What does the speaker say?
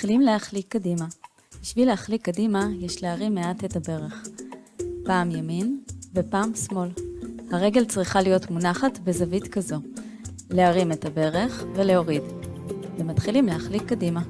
מתחילים להחליק קדימה. בשביל להחליק קדימה, יש להרים מעט את הברך. פעם ימין ופעם שמאל. הרגל צריכה להיות מונחת בזווית כזו. להרים את הברך ולהוריד. ומתחילים להחליק קדימה.